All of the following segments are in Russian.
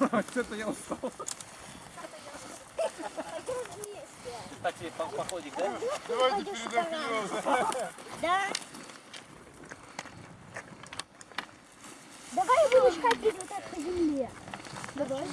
Что-то я устал. Так себе по- походик, да? Давайте вперед. Да. Давай будешь ходить вот так по земле. Давай.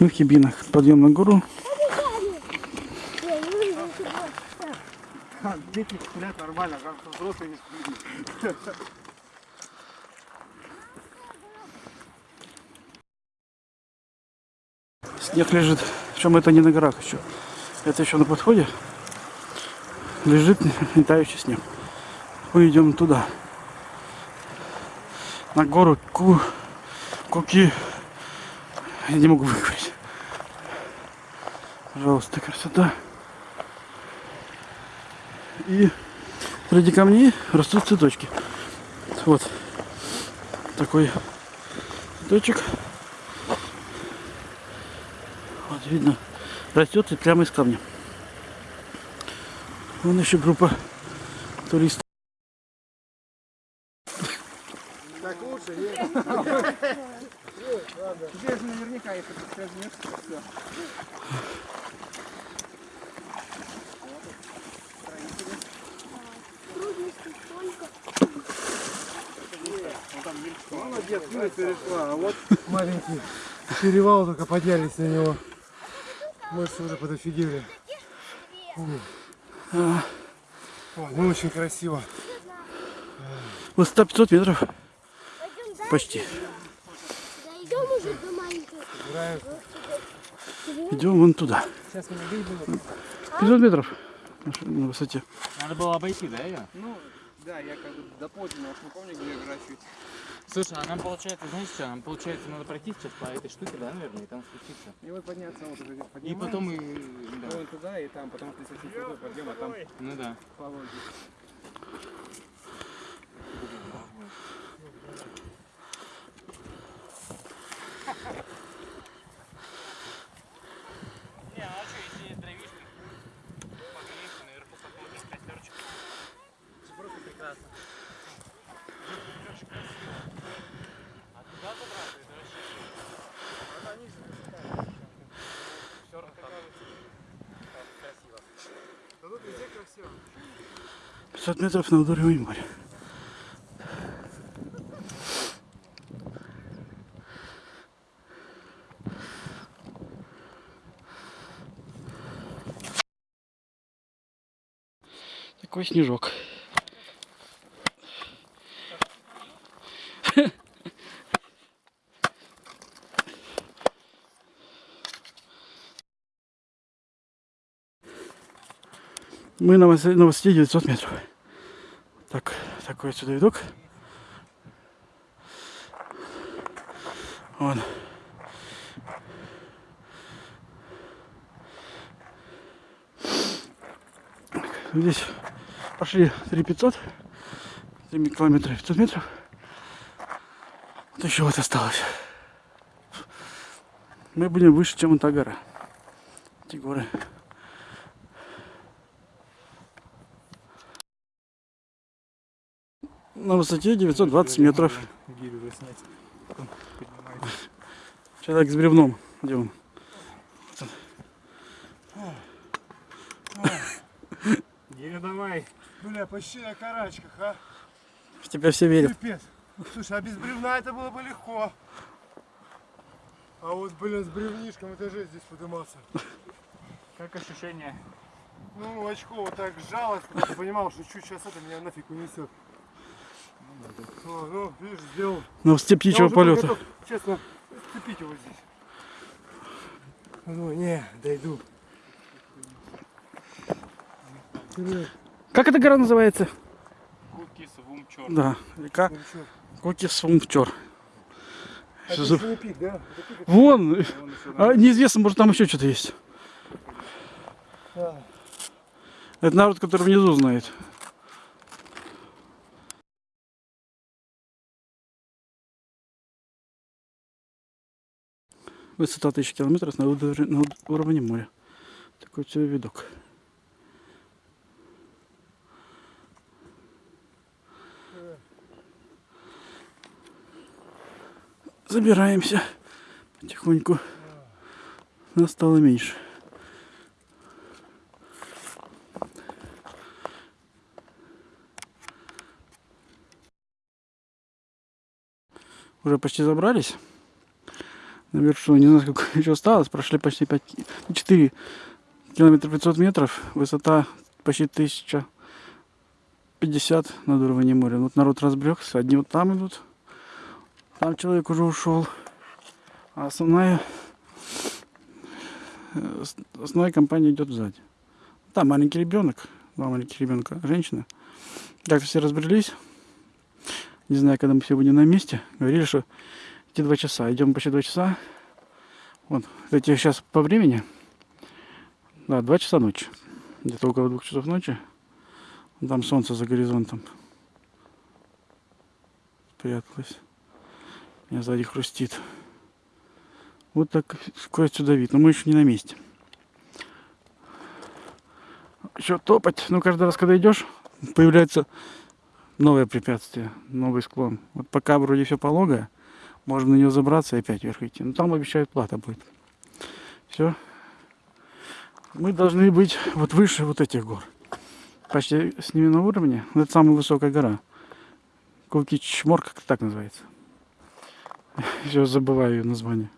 В Хибинах. Подъем на гору. Дети сплят нормально, как взрослые не сплят. Снег лежит. Причем это не на горах еще. Это еще на подходе. Лежит летающий снег. Мы идем туда. На гору Ку... Куки. Я не могу выговорить. Пожалуйста, красота. И среди камней растут цветочки. Вот такой цветочек. Вот видно, растет и прямо из камня. Вон еще группа туристов. Так лучше, нет? Здесь наверняка, если ты возьмешь, то все. Трудностей столько. Молодец, перешла. А вот маленький перевал только поднялись на него. Мышцы уже подофигели. Ой, ну очень красиво. Высота 500 метров. Пойдем. Почти. Дойдем уже до маленькой. Идем вон туда. Сейчас меня выйдем. 500 метров на- высоте. Надо было обойти, да, ее? Ну, да, я как бы до позднего, уж не помню, где я выращивать. Слушай, а нам получается, знаешь что, нам получается надо пройти сейчас по этой штуке, да, наверное, и там спуститься. И вот подняться вот уже И потом и... Да. Вон туда и там, потому что здесь очень крутой подъем, а там Ну да. пологий. Не, а что, если дровишки, погреешься, наверху посмотришь костерчик. Просто прекрасно. А туда забраться, это вообще... Все рассказывается. Красиво. Да тут везде красиво. 500 метров на уровень моря. Такой снежок. Мы на высоте 900 метров. Так, такой отсюда видок. Вон. Здесь пошли 3500, 3 километра 500 метров. Вот еще вот осталось. Мы будем выше, чем эта гора. Эти горы. На высоте 920 метров. Человек с бревном. Где он? Гирю давай. Бля, почти на карачках, а? В тебя все верят. Пипец. Слушай, а без бревна это было бы легко. А вот, блин, с бревнишком это же здесь подниматься. Как ощущение? Ну, очко вот так сжалось, потому что понимал, что чуть сейчас это меня нафиг унесет. О, ну, видишь, сделал. На птичьего полета. готов, честно, цепить его здесь. Ну, не, дойду. Как эта гора называется? Куки с вумчор. Да, река чё, Кокисвумчор. Это еще не пик, да? Пик, Вон, а, неизвестно, может там еще что-то есть. да. Это народ, который внизу знает. Высота 1000 километров на на уровне моря. Такой себе видок. забираемся потихоньку. Нас стало меньше. Уже почти забрались. На вершину. Не знаю, сколько еще осталось. Прошли почти 5, 4 километра 500 метров. Высота почти 1050 над уровнем моря. Вот народ разбрекся. Одни вот там идут. Там человек уже ушел. А основная, э, ос- основная компания идет сзади. Там маленький ребенок. Два маленьких ребенка. Женщина. Так все разбрелись. Не знаю, когда мы будем на месте. Говорили, что эти два часа. Идем почти два часа. Вот, эти сейчас по времени. Да, два часа ночи. Где-то около двух часов ночи. Там солнце за горизонтом. Спряталось. Меня сзади хрустит. Вот так сквозь сюда вид. Но мы еще не на месте. Еще топать. Ну, каждый раз, когда идешь, появляется новое препятствие, новый склон. Вот пока вроде все пологое, можно на него забраться и опять вверх идти. Но там обещают плата будет. Все. Мы должны быть вот выше вот этих гор. Почти с ними на уровне. Ну, Это самая высокая гора. Кулкичмор, как так называется. Все забываю ее название.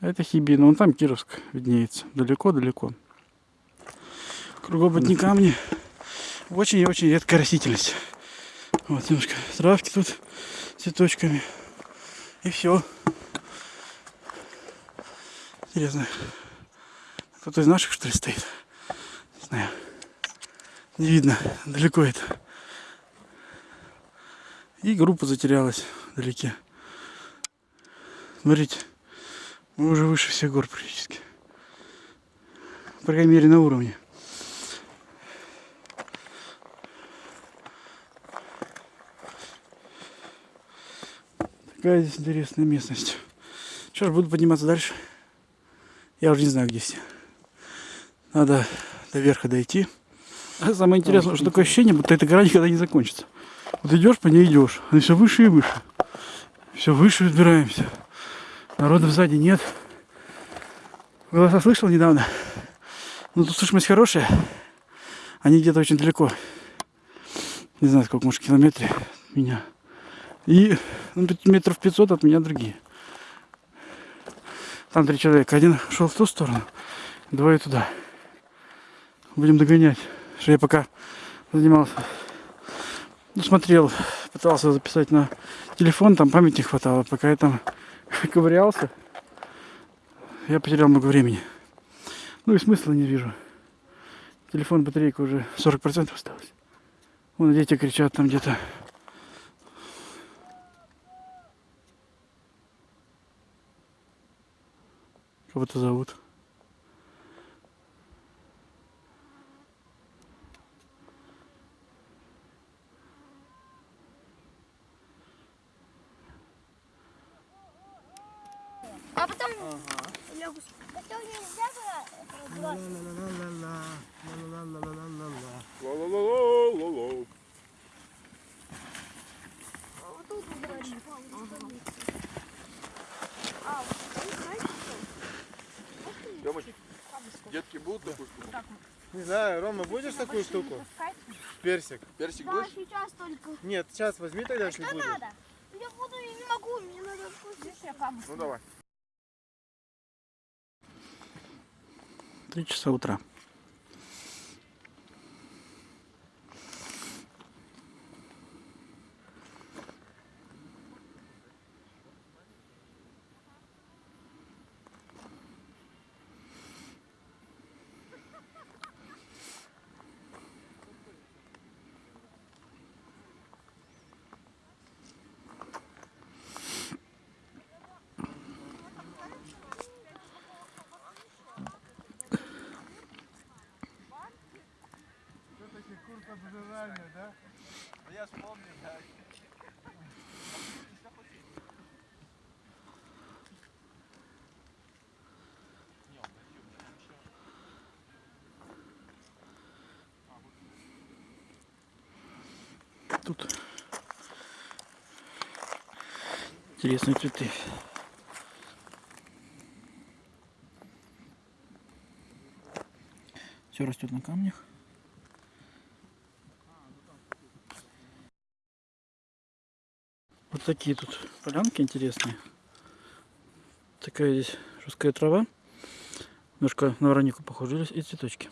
Это Хибина. Вон там Кировск виднеется. Далеко-далеко. Кругом одни камни. Очень и очень редкая растительность. Вот немножко травки тут цветочками. И все. Интересно. Кто-то из наших что ли стоит? Не знаю. Не видно. Далеко это. И группа затерялась вдалеке. Смотрите. Мы уже выше всех гор практически. По крайней мере на уровне. Такая здесь интересная местность. Что ж, буду подниматься дальше. Я уже не знаю, где все. Надо до верха дойти. А самое интересное, что такое ощущение, будто эта гора никогда не закончится. Вот идешь по ней идешь, она все выше и выше. Все выше взбираемся. Народа сзади нет. Голоса слышал недавно. Ну тут слышимость хорошая. Они где-то очень далеко. Не знаю, сколько, может, километре от меня. И ну, метров 500 от меня другие. Там три человека. Один шел в ту сторону, двое туда. Будем догонять. Что я пока занимался. Ну, смотрел, пытался записать на телефон, там памяти не хватало. Пока я там ковырялся, я потерял много времени. Ну и смысла не вижу. Телефон, батарейка уже 40% осталось. Вон дети кричат там где-то. Кого-то зовут. А потом лягу. спать. Потом нельзя было разбиваться. А вот тут убрали. А, вот тут, знаете, Тёмыч, детки будут такую штуку? Не знаю, Рома, будешь такую штуку? Персик. Персик Да, будешь? сейчас только. Нет, сейчас возьми тогда, если Что будешь. надо? Я буду, я не могу, мне надо вкусить. Ну давай. Три часа утра. Тут Интересные цветы. Все растет на камнях. Вот такие тут полянки интересные. Такая здесь жесткая трава. Немножко на воронику похоже. И цветочки.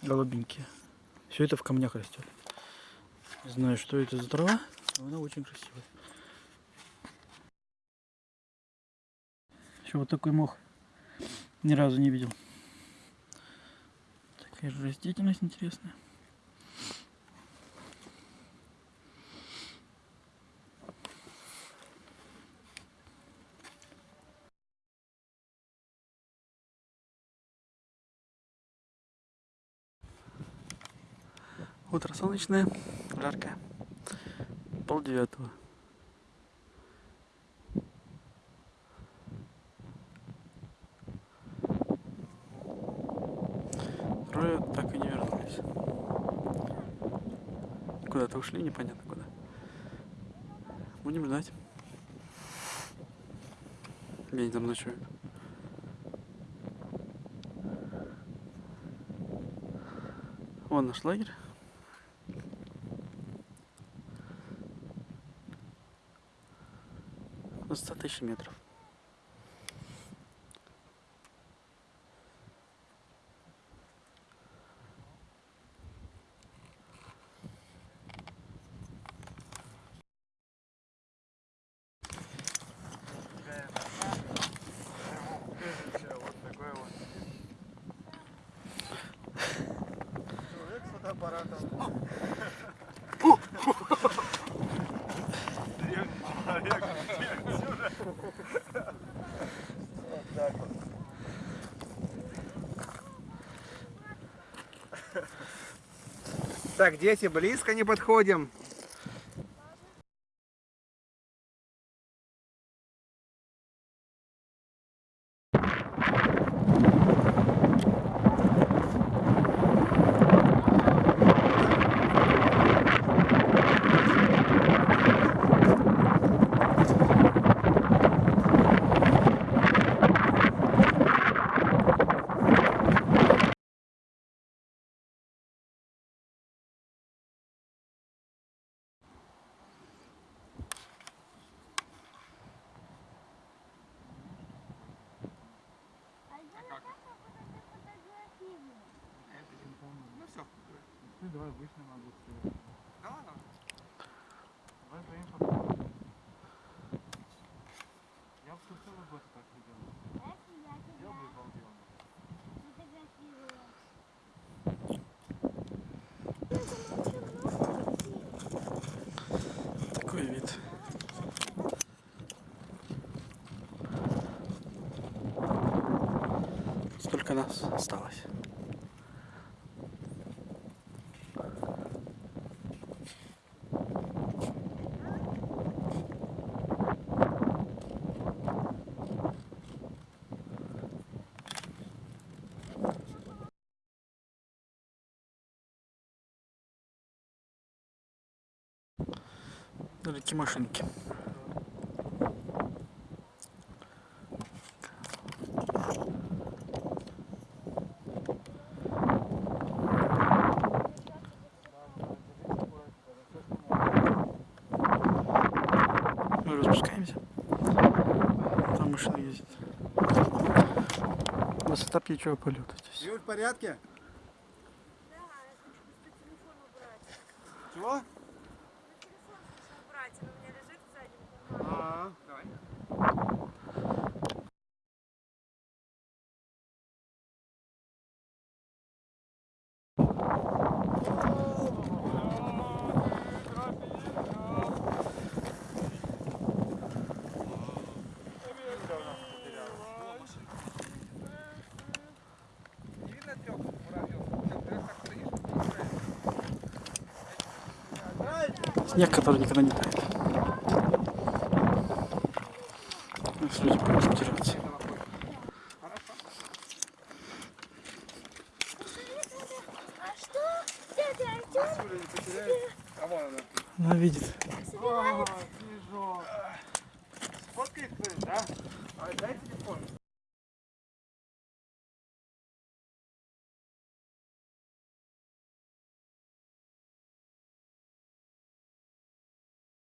Голубенькие. Все это в камнях растет. Не знаю, что это за трава, но она очень красивая. Еще вот такой мох ни разу не видел. Такая же растительность интересная. Утро солнечное, жаркое. Пол девятого. Трое так и не вернулись. Куда-то ушли, непонятно куда. Будем ждать. Где они там ночуют? Вон наш лагерь. Высота тысячи метров. Вот такой вот. Человек с фотоаппаратом. Древний человек. Вот так вот. Так, дети, близко не подходим. Ну все. Давай обычно могу. Да ладно. Давай своим фотографиям. Я бы целый год так делал. Делал бы и балдел. Такой вид. Столько нас осталось. Машинки. Мы уже спускаемся. Там машины ездят. Высота птичьего полета здесь. Юль, в порядке? Чего? убрать, она у меня лежит сзади. А, давай. Видно трех муравьев? Трех так стоишь, Снег, который никогда не тает. Люди будут потеряться.